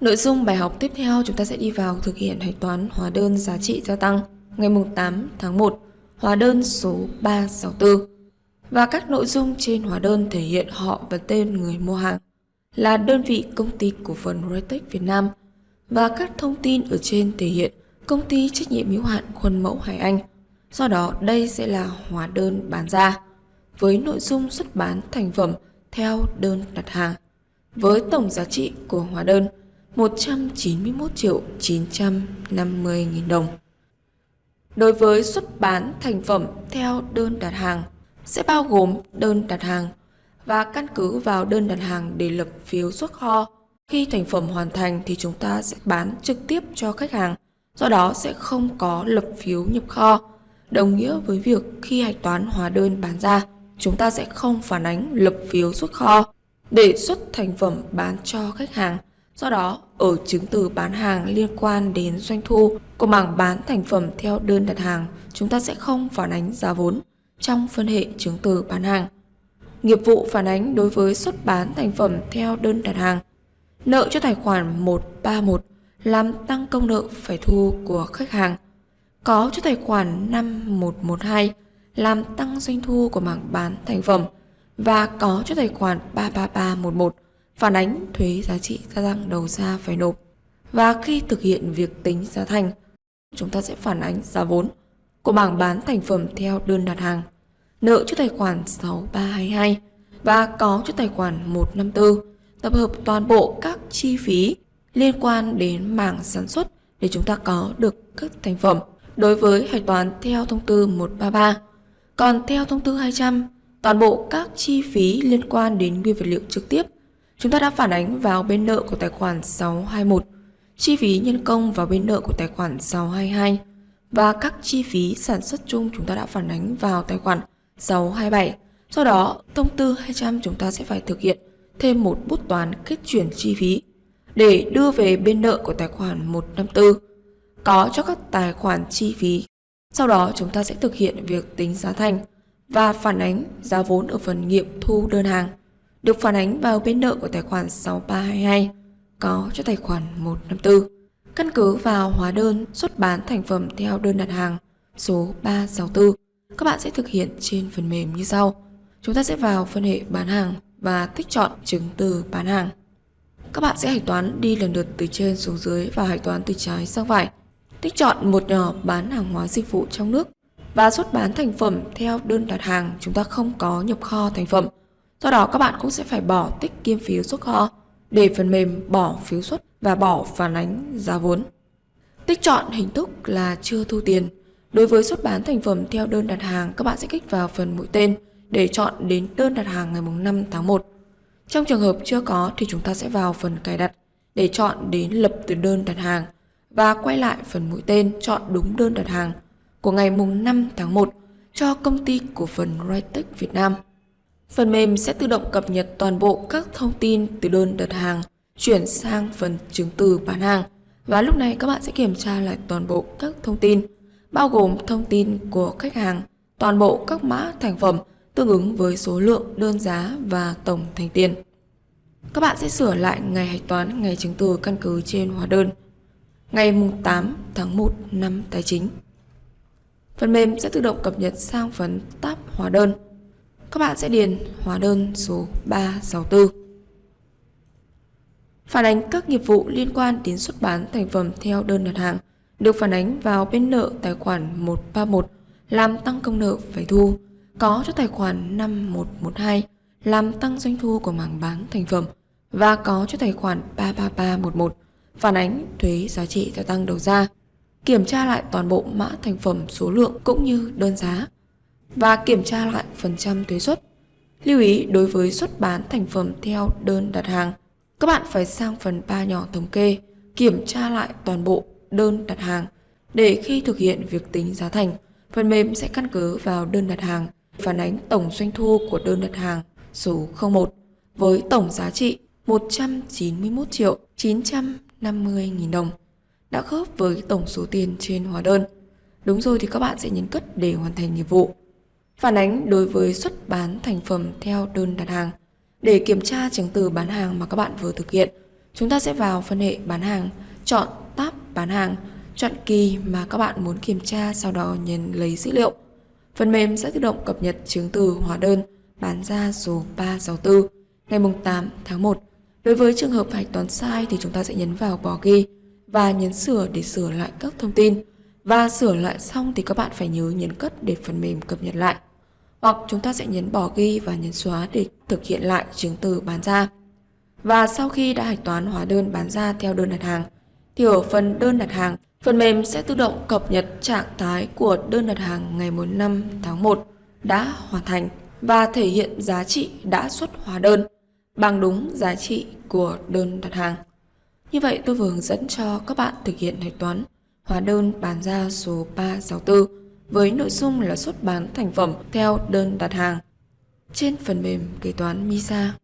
Nội dung bài học tiếp theo chúng ta sẽ đi vào thực hiện hạch toán hóa đơn giá trị gia tăng ngày 8 tháng 1, hóa đơn số 364. Và các nội dung trên hóa đơn thể hiện họ và tên người mua hàng là đơn vị công ty cổ phần Retech Việt Nam và các thông tin ở trên thể hiện công ty trách nhiệm hữu hạn khuôn mẫu Hải Anh. Do đó đây sẽ là hóa đơn bán ra với nội dung xuất bán thành phẩm theo đơn đặt hàng với tổng giá trị của hóa đơn 191 triệu 950 nghìn đồng. Đối với xuất bán thành phẩm theo đơn đặt hàng sẽ bao gồm đơn đặt hàng và căn cứ vào đơn đặt hàng để lập phiếu xuất kho. Khi thành phẩm hoàn thành thì chúng ta sẽ bán trực tiếp cho khách hàng, do đó sẽ không có lập phiếu nhập kho. Đồng nghĩa với việc khi hạch toán hóa đơn bán ra, chúng ta sẽ không phản ánh lập phiếu xuất kho để xuất thành phẩm bán cho khách hàng. Do đó, ở chứng từ bán hàng liên quan đến doanh thu của mảng bán thành phẩm theo đơn đặt hàng, chúng ta sẽ không phản ánh giá vốn trong phân hệ chứng từ bán hàng. Nghiệp vụ phản ánh đối với xuất bán thành phẩm theo đơn đặt hàng. Nợ cho tài khoản 131 làm tăng công nợ phải thu của khách hàng. Có cho tài khoản 5112 làm tăng doanh thu của mảng bán thành phẩm và có cho tài khoản 33311 phản ánh thuế giá trị gia tăng đầu ra phải nộp. Và khi thực hiện việc tính giá thành, chúng ta sẽ phản ánh giá vốn của bảng bán thành phẩm theo đơn đặt hàng, nợ cho tài khoản 6322 và có cho tài khoản 154, tập hợp toàn bộ các chi phí liên quan đến mảng sản xuất để chúng ta có được các thành phẩm đối với hạch toán theo thông tư 133. Còn theo thông tư 200, toàn bộ các chi phí liên quan đến nguyên vật liệu trực tiếp chúng ta đã phản ánh vào bên nợ của tài khoản 621, chi phí nhân công vào bên nợ của tài khoản 622 và các chi phí sản xuất chung chúng ta đã phản ánh vào tài khoản 627. Sau đó, thông tư 200 chúng ta sẽ phải thực hiện thêm một bút toán kết chuyển chi phí để đưa về bên nợ của tài khoản 154 có cho các tài khoản chi phí. Sau đó chúng ta sẽ thực hiện việc tính giá thành và phản ánh giá vốn ở phần nghiệm thu đơn hàng được phản ánh vào bên nợ của tài khoản 6322 có cho tài khoản 154. Căn cứ vào hóa đơn xuất bán thành phẩm theo đơn đặt hàng số 364, các bạn sẽ thực hiện trên phần mềm như sau. Chúng ta sẽ vào phân hệ bán hàng và tích chọn chứng từ bán hàng. Các bạn sẽ hạch toán đi lần lượt từ trên xuống dưới và hạch toán từ trái sang phải. Tích chọn một nhỏ bán hàng hóa dịch vụ trong nước và xuất bán thành phẩm theo đơn đặt hàng chúng ta không có nhập kho thành phẩm Do đó các bạn cũng sẽ phải bỏ tích kiêm phiếu xuất kho để phần mềm bỏ phiếu xuất và bỏ phản ánh giá vốn. Tích chọn hình thức là chưa thu tiền. Đối với xuất bán thành phẩm theo đơn đặt hàng, các bạn sẽ kích vào phần mũi tên để chọn đến đơn đặt hàng ngày 5 tháng 1. Trong trường hợp chưa có thì chúng ta sẽ vào phần cài đặt để chọn đến lập từ đơn đặt hàng và quay lại phần mũi tên chọn đúng đơn đặt hàng của ngày 5 tháng 1 cho công ty cổ phần Rightech Việt Nam. Phần mềm sẽ tự động cập nhật toàn bộ các thông tin từ đơn đặt hàng chuyển sang phần chứng từ bán hàng và lúc này các bạn sẽ kiểm tra lại toàn bộ các thông tin bao gồm thông tin của khách hàng, toàn bộ các mã thành phẩm tương ứng với số lượng đơn giá và tổng thành tiền. Các bạn sẽ sửa lại ngày hạch toán ngày chứng từ căn cứ trên hóa đơn ngày 8 tháng 1 năm tài chính. Phần mềm sẽ tự động cập nhật sang phần tab hóa đơn các bạn sẽ điền hóa đơn số 364. Phản ánh các nghiệp vụ liên quan đến xuất bán thành phẩm theo đơn đặt hàng được phản ánh vào bên nợ tài khoản 131 làm tăng công nợ phải thu, có cho tài khoản 5112 làm tăng doanh thu của mảng bán thành phẩm và có cho tài khoản 33311 phản ánh thuế giá trị gia tăng đầu ra, kiểm tra lại toàn bộ mã thành phẩm số lượng cũng như đơn giá và kiểm tra lại phần trăm thuế suất. Lưu ý đối với xuất bán thành phẩm theo đơn đặt hàng, các bạn phải sang phần 3 nhỏ thống kê, kiểm tra lại toàn bộ đơn đặt hàng để khi thực hiện việc tính giá thành, phần mềm sẽ căn cứ vào đơn đặt hàng phản ánh tổng doanh thu của đơn đặt hàng số 01 với tổng giá trị 191 triệu 950 nghìn đồng đã khớp với tổng số tiền trên hóa đơn. Đúng rồi thì các bạn sẽ nhấn cất để hoàn thành nhiệm vụ phản ánh đối với xuất bán thành phẩm theo đơn đặt hàng. Để kiểm tra chứng từ bán hàng mà các bạn vừa thực hiện, Chúng ta sẽ vào phân hệ bán hàng, chọn tab bán hàng, chọn kỳ mà các bạn muốn kiểm tra sau đó nhấn lấy dữ liệu. Phần mềm sẽ tự động cập nhật chứng từ hóa đơn bán ra số 364 ngày 8 tháng 1. Đối với trường hợp hạch toán sai thì chúng ta sẽ nhấn vào bỏ ghi và nhấn sửa để sửa lại các thông tin. Và sửa lại xong thì các bạn phải nhớ nhấn cất để phần mềm cập nhật lại. Hoặc chúng ta sẽ nhấn bỏ ghi và nhấn xóa để thực hiện lại chứng từ bán ra. Và sau khi đã hạch toán hóa đơn bán ra theo đơn đặt hàng, thì ở phần đơn đặt hàng, phần mềm sẽ tự động cập nhật trạng thái của đơn đặt hàng ngày 5 tháng 1 đã hoàn thành và thể hiện giá trị đã xuất hóa đơn bằng đúng giá trị của đơn đặt hàng. Như vậy tôi vừa hướng dẫn cho các bạn thực hiện hạch toán hóa đơn bán ra số 364 với nội dung là xuất bán thành phẩm theo đơn đặt hàng trên phần mềm kế toán MISA.